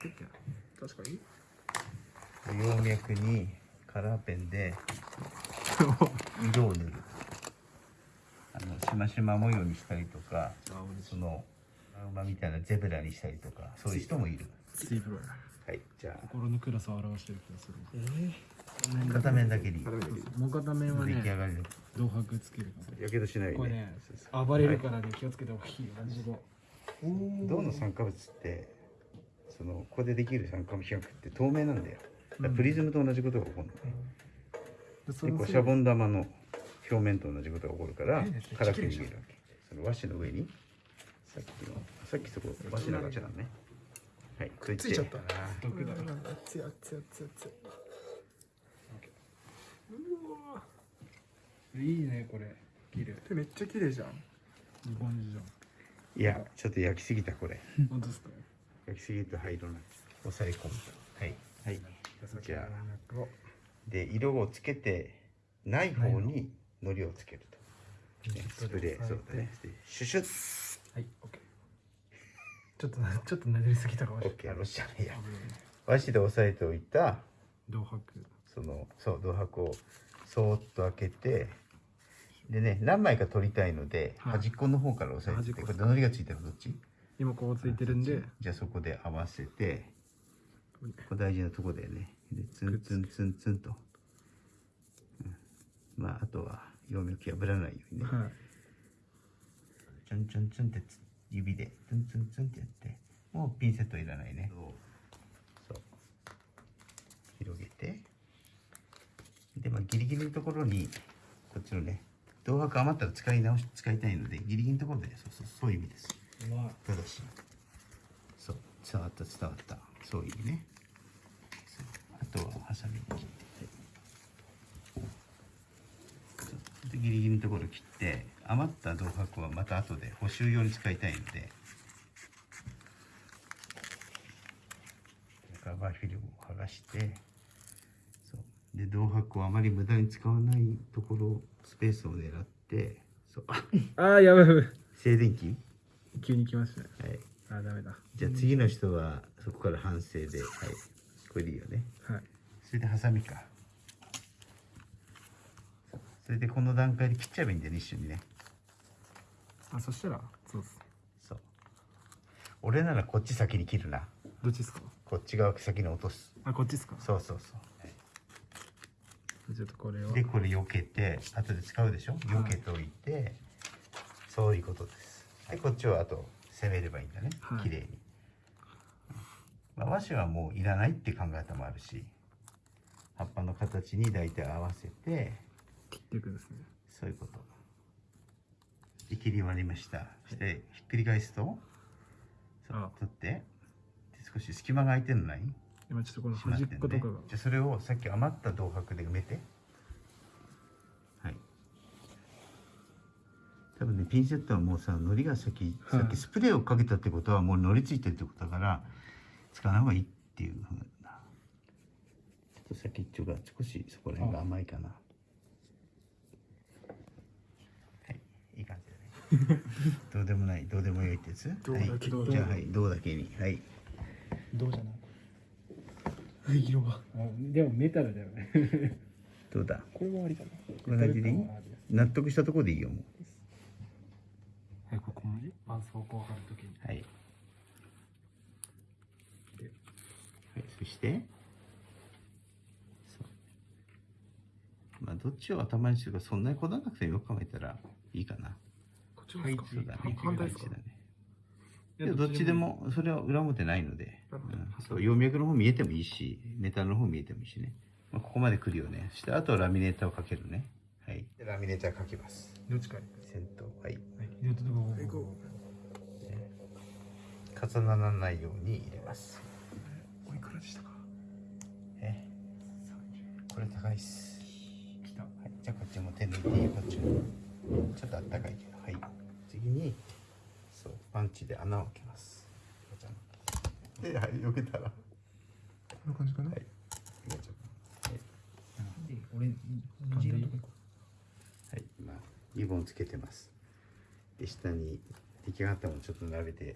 確かに。葉脈にカラーペンで 色を塗る。あのしましま模様にしたりとかその馬みたいなゼブラにしたりとかそういう人もいる。はいじゃ心の暗さを表してる気がする。あ片面だけに。もう片面はね出来上がりの。銅箔つけるやけどしないよね。これね暴れるからね気をつけた方がいいよマジで銅の酸化物ってそのここでできる酸化物比較って透明なんだよ。プリズムと同じことが起こるの。ね、そでこうシャボン玉の表面と同じことが起こるから辛く逃げるわけ。その和紙の上にさっきのさっきそこ和紙のガチャだね。はいくっついちゃった。毒だ。ろ熱い熱い熱い熱いいいねこれ。綺麗手めっちゃ綺麗じゃん。日本人じゃいやちょっと焼きすぎたこれ。ん本当ですか？焼きすぎると灰色になっちゃう押さえ込むと。はい。はい。じゃあ。で色をつけてない方に糊をつけると、ね、スプレーそうだね。でシュシュッ。はいオッケー。ちょっとなちょっとなりすぎたかも。しれないオッケーロシャンいや。和紙で押さえておいた銅箔。そのそう銅箔をそーっと開けてでね何枚か取りたいので、はい。端っこの方から押さえてここれ糊がついてるのどっち？今こうついてるんで。じゃあそこで合わせてここ大事なとこだよね。でツンツンツンツンと、うん。まああとは葉脈破らないようにね、はい。チョンチョンチョンってつ指でツンツンツンってやって。もうピンセットいらないね。そう。広げて。でまあギリギリのところにこっちのね銅箔余ったら使い直し使いたいのでギリギリのところでそうそうそういう意味ですうまいただしそう伝わった伝わったそういうねそうあとはハサミで切ってギリギリのところ切って余った銅箔はまた後で補修用に使いたいのでカバーフィルムを剥がしてそうで銅箔をあまり無駄に使わないところスペースを狙ってそうああやばいやばい静電気急に来ましたねはいあーダメだじゃあ次の人はそこから反省で、はい、これでいいよね。はいそれでハサミか。それでこの段階で切っちゃえばいいんだよね、一緒にね。あそしたらそうですそう。俺ならこっち先に切るな。どっちですか？こっち側先に落とす。あこっちですか？そうそうそう。ちょっとこれをで、これ避けて、後で使うでしょ？避けといて、そういうことです。で、こっちはあと攻めればいいんだね。はい綺麗に。まあ、和紙はもういらないって考え方もあるし、葉っぱの形に大体合わせて、切っていくんですねそういうこと。で切り割りました。して、ひっくり返すと、そうあ取って、で少し隙間が空いてるのない？今ちょっとこのしまっ端っことかがじゃあそれをさっき余った銅箔で埋めて。はい。多分ね、ピンセットはもうさ、糊が先、はいさっきスプレーをかけたってことはもう糊ついてるってことだから、使わない方がいいっていうふうな。ちょっと先っちょが少しそこら辺が甘いかな。はい、いい感じだね。どうでもない、どうでもよいってやつ？どうだけはい、じゃあ、はい、どうだけに、はい。どうじゃない？色があでもメタルだよねどうだ？これもありかなこんな感じでいい？納得したところでいいよ、もう。えここ文字絆創膏を貼るときにはい。はい、そして。そう。まあ、どっちを頭にするか、そんなにこだわらなくてもよく考えたらいいかな。こっちもですか？そうだね。反対ですか？だね。いやどっちでも、それは裏表ないので、うんそう葉脈の方見えてもいいし、メタルの方見えてもいいしね。まあ、ここまで来るよね。そして、あとはラミネーターをかけるね。はい。ラミネーターかけます。どっちかに先頭、はい。両手とかはいこ重ならないように入れます。うおいくらでしたか？え？これ高いっす。はい、じゃあこっちも手抜いていいよこっちも。ちょっとあったかいけど。はい。次に、そう、パンチで穴を開けます。で、はい、避けたら。はこんな感じかな、い。はい。はい、今、リボンつけてます。で、下に出来上がったものちょっと並べて、ね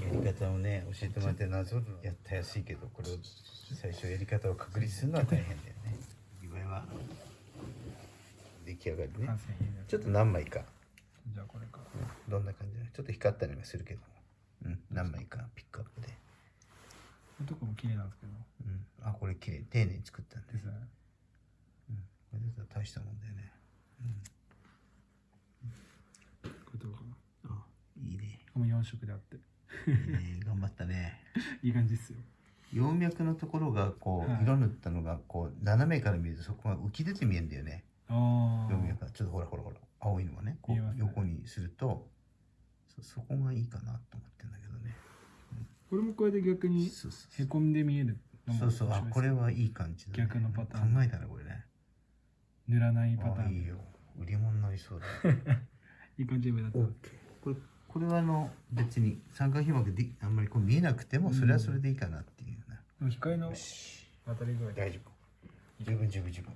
やり方をね教えてもらってなぞやったやすいけどこれを最初やり方を確立するのは大変だよね。岩井は出来上がりね。ちょっと何枚か。じゃあこれか。どんな感じだ？ちょっと光ったりもするけど。うん何枚か。ピックアップで、これとかも綺麗なんですけど。うん、あこれ綺麗。丁寧に作ったんですね。うん、これだったら大したもんだよね。これどうかな。あいいね。これも4色であってね頑張ったね。いい感じっすよ。葉脈のところがこう、はい。色塗ったのがこう斜めから見るとそこが浮き出て見えるんだよね。あ葉脈が。ちょっとほらほらほら青いのがね。こう見えますね。横にするとそそこがいいかなと思ってんだけどね。これもこれで逆にそうそうへこんで見えるのもそうそう。あ面白いですこれはいい感じだ、ね、逆のパターン。考えたねこれね。塗らないパターン。あいいよ。売り物になりそうだ。いい感じで目立ったこれこれはあの別に三角皮膜であんまりこう見えなくてもそれはそれでいいかなっていうな、でも光のよし。当たり具合大丈夫。十分十分十分